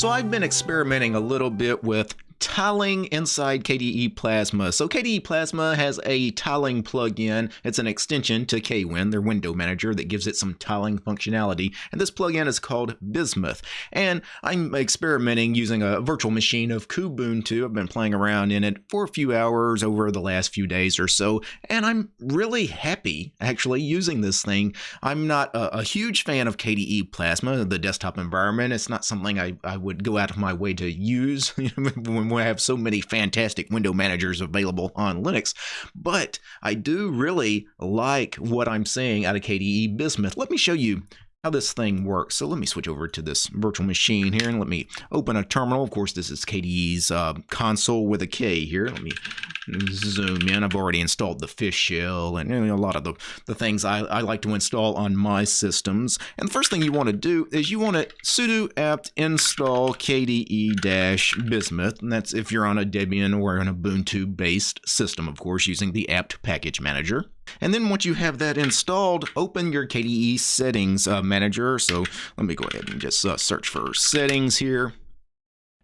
So I've been experimenting a little bit with tiling inside KDE Plasma. So KDE Plasma has a tiling plugin. It's an extension to KWin, their window manager, that gives it some tiling functionality. And this plugin is called Bismuth. And I'm experimenting using a virtual machine of Kubuntu. I've been playing around in it for a few hours over the last few days or so. And I'm really happy actually using this thing. I'm not a, a huge fan of KDE Plasma, the desktop environment. It's not something I, I would go out of my way to use when I have so many fantastic window managers available on Linux. But I do really like what I'm seeing out of KDE Bismuth. Let me show you how this thing works. So let me switch over to this virtual machine here and let me open a terminal. Of course, this is KDE's uh, console with a K here. Let me zoom in. I've already installed the fish shell and you know, a lot of the, the things I, I like to install on my systems. And the first thing you want to do is you want to sudo apt install kde-bismuth. And that's if you're on a Debian or an Ubuntu based system, of course, using the apt package manager. And then once you have that installed, open your KDE settings uh, manager. So let me go ahead and just uh, search for settings here.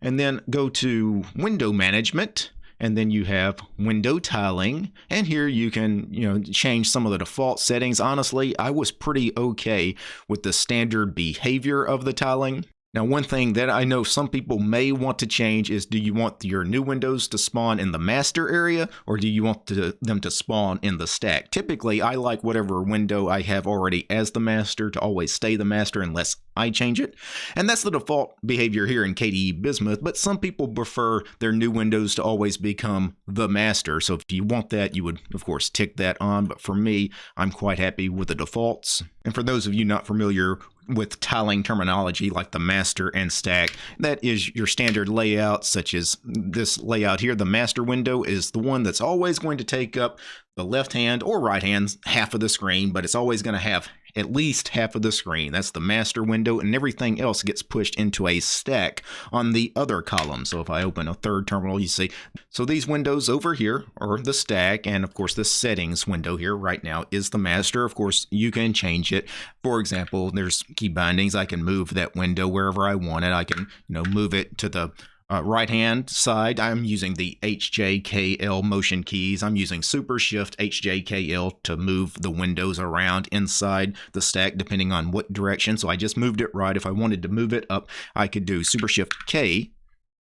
And then go to window management and then you have window tiling. And here you can you know change some of the default settings. Honestly i was pretty okay with the standard behavior of the tiling now, one thing that I know some people may want to change is do you want your new windows to spawn in the master area or do you want to, them to spawn in the stack? Typically, I like whatever window I have already as the master to always stay the master unless I change it. And that's the default behavior here in KDE Bismuth, but some people prefer their new windows to always become the master. So if you want that, you would, of course, tick that on. But for me, I'm quite happy with the defaults. And for those of you not familiar with tiling terminology like the master and stack. That is your standard layout, such as this layout here. The master window is the one that's always going to take up the left hand or right hand half of the screen, but it's always going to have at least half of the screen. That's the master window, and everything else gets pushed into a stack on the other column. So if I open a third terminal, you see, so these windows over here are the stack, and of course the settings window here right now is the master. Of course, you can change it. For example, there's key bindings. I can move that window wherever I want it. I can, you know, move it to the uh, right hand side, I'm using the HJKL motion keys. I'm using Super Shift HJKL to move the windows around inside the stack depending on what direction. So I just moved it right. If I wanted to move it up, I could do Super Shift K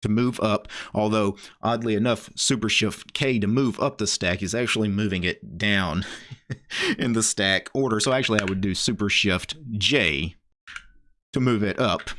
to move up, although oddly enough, Super Shift K to move up the stack is actually moving it down in the stack order. So actually I would do Super Shift J to move it up.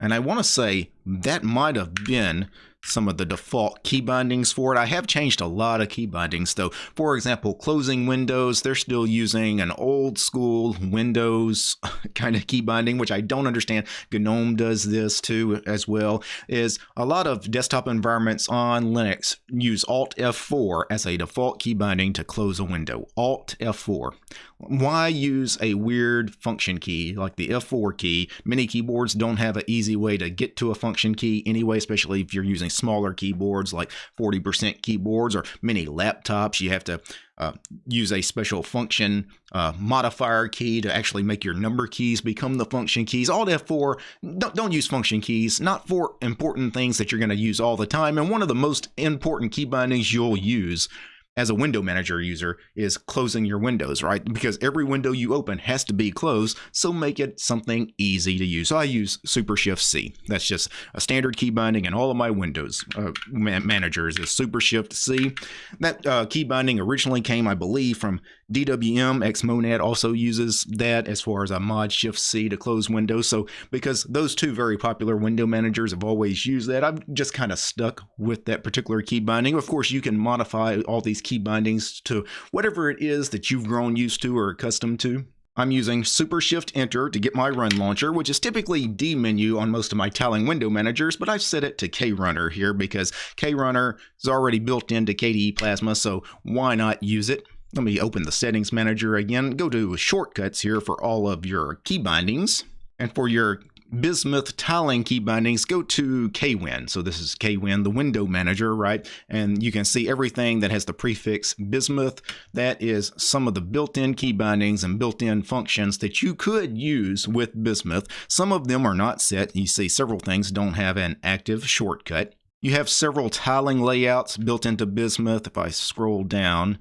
And I want to say that might have been some of the default key bindings for it. I have changed a lot of key bindings though. For example, closing windows, they're still using an old school Windows kind of key binding, which I don't understand. GNOME does this too as well, is a lot of desktop environments on Linux use Alt F4 as a default key binding to close a window. Alt F4. Why use a weird function key like the F4 key? Many keyboards don't have an easy way to get to a function key anyway, especially if you're using smaller keyboards like 40% keyboards or many laptops. You have to uh, use a special function uh, modifier key to actually make your number keys become the function keys. Alt F4, don't, don't use function keys, not for important things that you're going to use all the time. And one of the most important key bindings you'll use as a window manager user is closing your windows, right? Because every window you open has to be closed, so make it something easy to use. So I use Super Shift C. That's just a standard key binding in all of my Windows uh, managers is Super Shift C. That uh, key binding originally came, I believe, from DWM. Xmonad also uses that as far as a mod Shift C to close windows. So because those two very popular window managers have always used that, I'm just kind of stuck with that particular key binding. Of course, you can modify all these key bindings to whatever it is that you've grown used to or accustomed to. I'm using Super Shift Enter to get my run launcher, which is typically dmenu on most of my tiling window managers, but I've set it to KRunner here because KRunner is already built into KDE Plasma, so why not use it? Let me open the settings manager again, go to shortcuts here for all of your key bindings. And for your Bismuth tiling key bindings, go to KWin. So this is KWin, the window manager, right? And you can see everything that has the prefix Bismuth. That is some of the built-in key bindings and built-in functions that you could use with Bismuth. Some of them are not set. You see several things don't have an active shortcut. You have several tiling layouts built into Bismuth. If I scroll down,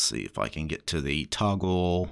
see if I can get to the toggle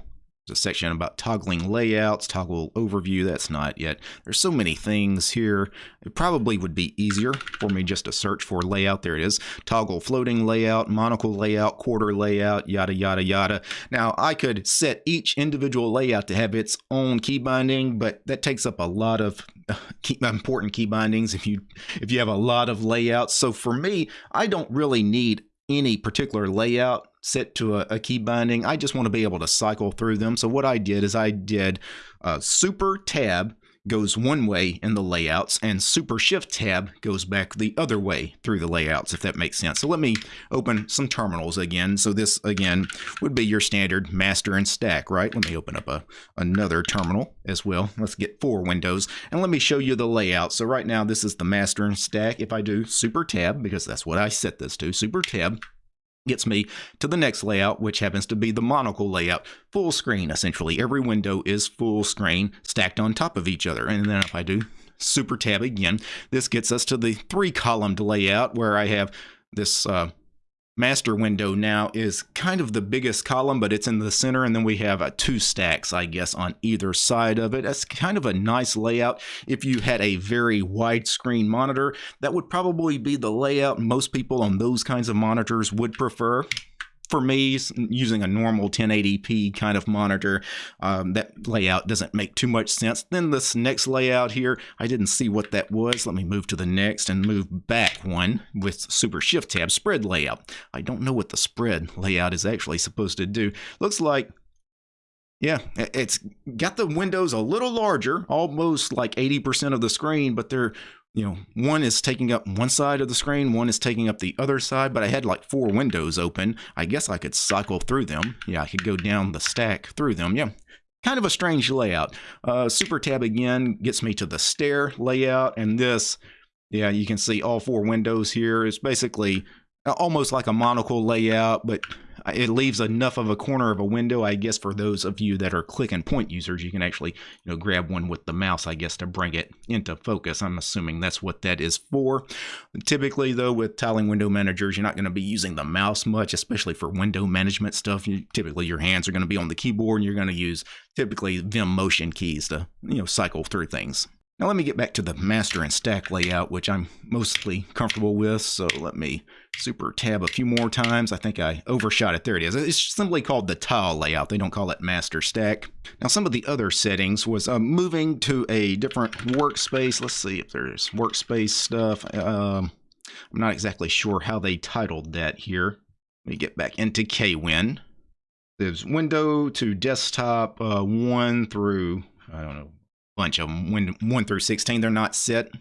a section about toggling layouts, toggle overview. That's not yet. There's so many things here. It probably would be easier for me just to search for layout. There it is. Toggle floating layout, monocle layout, quarter layout, yada, yada, yada. Now, I could set each individual layout to have its own key binding, but that takes up a lot of key, important key bindings if you if you have a lot of layouts. So for me, I don't really need any particular layout set to a, a, key binding. I just want to be able to cycle through them. So what I did is I did uh, super tab goes one way in the layouts and super shift tab goes back the other way through the layouts if that makes sense. So let me open some terminals again. So this again would be your standard master and stack, right? Let me open up a another terminal as well. Let's get four windows and let me show you the layout. So right now this is the master and stack. If I do super tab because that's what I set this to, super tab gets me to the next layout, which happens to be the monocle layout. Full screen, essentially. Every window is full screen stacked on top of each other. And then if I do super tab again, this gets us to the three columned layout where I have this uh, master window now is kind of the biggest column, but it's in the center, and then we have uh, two stacks, I guess, on either side of it. That's kind of a nice layout. If you had a very widescreen monitor, that would probably be the layout most people on those kinds of monitors would prefer for me, using a normal 1080p kind of monitor, um, that layout doesn't make too much sense. Then this next layout here, I didn't see what that was. Let me move to the next and move back one with Super Shift tab, spread layout. I don't know what the spread layout is actually supposed to do. Looks like yeah, it's got the windows a little larger, almost like 80% of the screen, but they're you know, one is taking up one side of the screen, one is taking up the other side, but I had like four windows open. I guess I could cycle through them. Yeah, I could go down the stack through them. Yeah, kind of a strange layout. Uh, Super Tab again gets me to the stair layout, and this, yeah, you can see all four windows here. It's basically almost like a monocle layout, but it leaves enough of a corner of a window, I guess, for those of you that are click and point users, you can actually, you know, grab one with the mouse, I guess, to bring it into focus. I'm assuming that's what that is for. Typically, though, with tiling window managers, you're not going to be using the mouse much, especially for window management stuff. You, typically, your hands are going to be on the keyboard, and you're going to use typically Vim motion keys to, you know, cycle through things. Now let me get back to the master and stack layout, which I'm mostly comfortable with. So let me super tab a few more times. I think I overshot it. There it is. It's simply called the tile layout. They don't call it master stack. Now some of the other settings was uh, moving to a different workspace. Let's see if there's workspace stuff. Um, I'm not exactly sure how they titled that here. Let me get back into KWin. There's window to desktop uh, 1 through, I don't know, bunch of them. When 1 through 16, they're not set.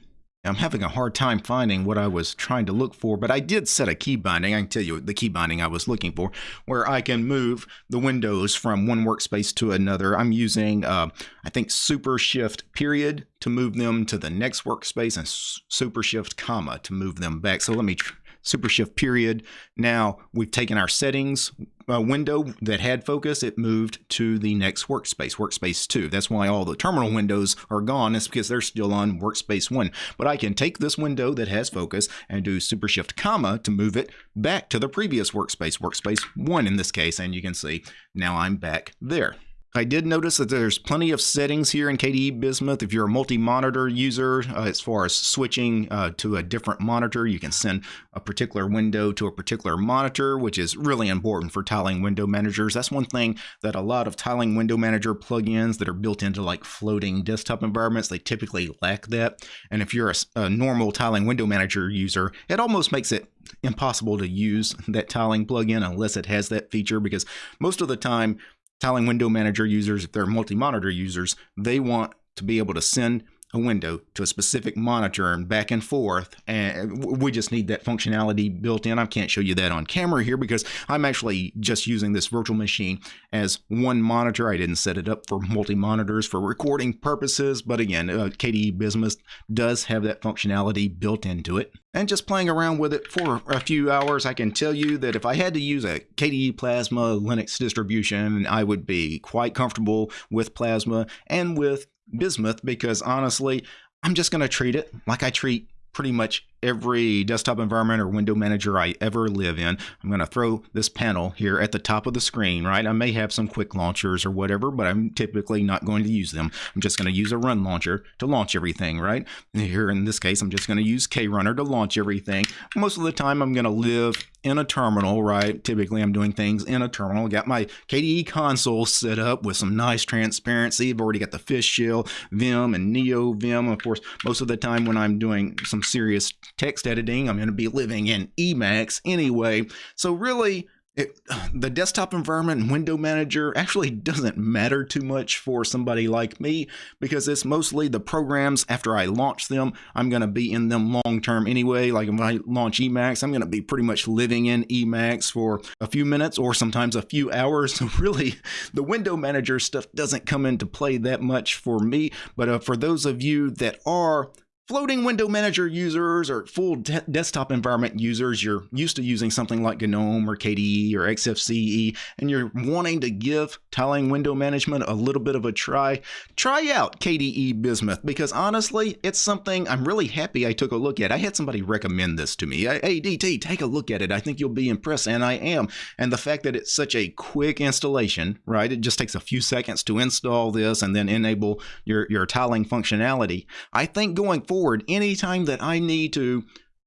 I'm having a hard time finding what I was trying to look for, but I did set a key binding. I can tell you the key binding I was looking for, where I can move the windows from one workspace to another. I'm using, uh, I think, Super Shift period to move them to the next workspace and Super Shift comma to move them back. So let me Super Shift period. Now we've taken our settings uh, window that had focus, it moved to the next workspace, workspace 2. That's why all the terminal windows are gone. It's because they're still on workspace 1. But I can take this window that has focus and do Super Shift comma to move it back to the previous workspace, workspace 1 in this case. And you can see now I'm back there. I did notice that there's plenty of settings here in KDE Bismuth. If you're a multi-monitor user, uh, as far as switching uh, to a different monitor, you can send a particular window to a particular monitor, which is really important for tiling window managers. That's one thing that a lot of tiling window manager plugins that are built into like floating desktop environments, they typically lack that. And if you're a, a normal tiling window manager user, it almost makes it impossible to use that tiling plugin unless it has that feature because most of the time Tiling Window Manager users, if they're multi-monitor users, they want to be able to send a window to a specific monitor and back and forth. And we just need that functionality built in. I can't show you that on camera here because I'm actually just using this virtual machine as one monitor. I didn't set it up for multi monitors for recording purposes. But again, uh, KDE Bismuth does have that functionality built into it. And just playing around with it for a few hours, I can tell you that if I had to use a KDE Plasma Linux distribution, I would be quite comfortable with Plasma and with Bismuth because honestly, I'm just going to treat it like I treat pretty much every desktop environment or window manager I ever live in. I'm going to throw this panel here at the top of the screen, right? I may have some quick launchers or whatever, but I'm typically not going to use them. I'm just going to use a run launcher to launch everything, right? Here in this case, I'm just going to use KRunner to launch everything. Most of the time, I'm going to live in a terminal, right? Typically, I'm doing things in a terminal. Got my KDE Konsole set up with some nice transparency. I've already got the Fish Shell, Vim, and Neovim. Of course, most of the time when I'm doing some serious text editing. I'm going to be living in Emacs anyway. So really, it, the desktop environment and window manager actually doesn't matter too much for somebody like me because it's mostly the programs after I launch them. I'm going to be in them long term anyway. Like if I launch Emacs, I'm going to be pretty much living in Emacs for a few minutes or sometimes a few hours. So really, the window manager stuff doesn't come into play that much for me. But uh, for those of you that are Floating window manager users or full de desktop environment users, you're used to using something like GNOME or KDE or XFCE, and you're wanting to give tiling window management a little bit of a try, try out KDE Bismuth because honestly, it's something I'm really happy I took a look at. I had somebody recommend this to me. Hey, DT, take a look at it. I think you'll be impressed, and I am. And the fact that it's such a quick installation, right? It just takes a few seconds to install this and then enable your, your tiling functionality. I think going forward, forward, anytime that I need to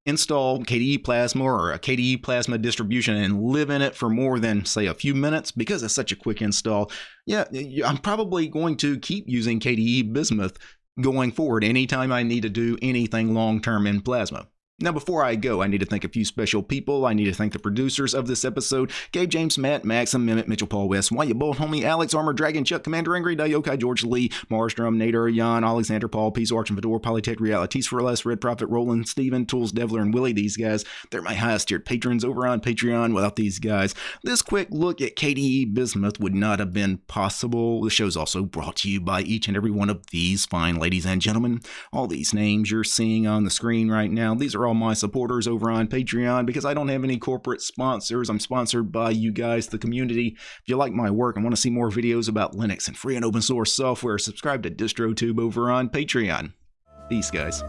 install KDE Plasma or a KDE Plasma distribution and live in it for more than, say, a few minutes, because it's such a quick install, yeah, I'm probably going to keep using KDE Bismuth going forward anytime I need to do anything long term in Plasma. Now, before I go, I need to thank a few special people. I need to thank the producers of this episode Gabe James, Matt, Maxim, Mimit, Mitchell, Paul West, Why You Bolt, Homie, Alex, Armor, Dragon, Chuck, Commander Angry, Dayokai, George Lee, Marstrom, Nader, Jan, Alexander, Paul, Peace, Arch, and Fedor, Polytech, Realities for Less, Red Prophet, Roland, Steven, Tools, Devler, and Willie. These guys, they're my highest tiered patrons over on Patreon. Without these guys, this quick look at KDE Bismuth would not have been possible. The show's also brought to you by each and every one of these fine ladies and gentlemen. All these names you're seeing on the screen right now, these are all my supporters over on Patreon because I don't have any corporate sponsors. I'm sponsored by you guys, the community. If you like my work and want to see more videos about Linux and free and open source software, subscribe to DistroTube over on Patreon. Peace, guys.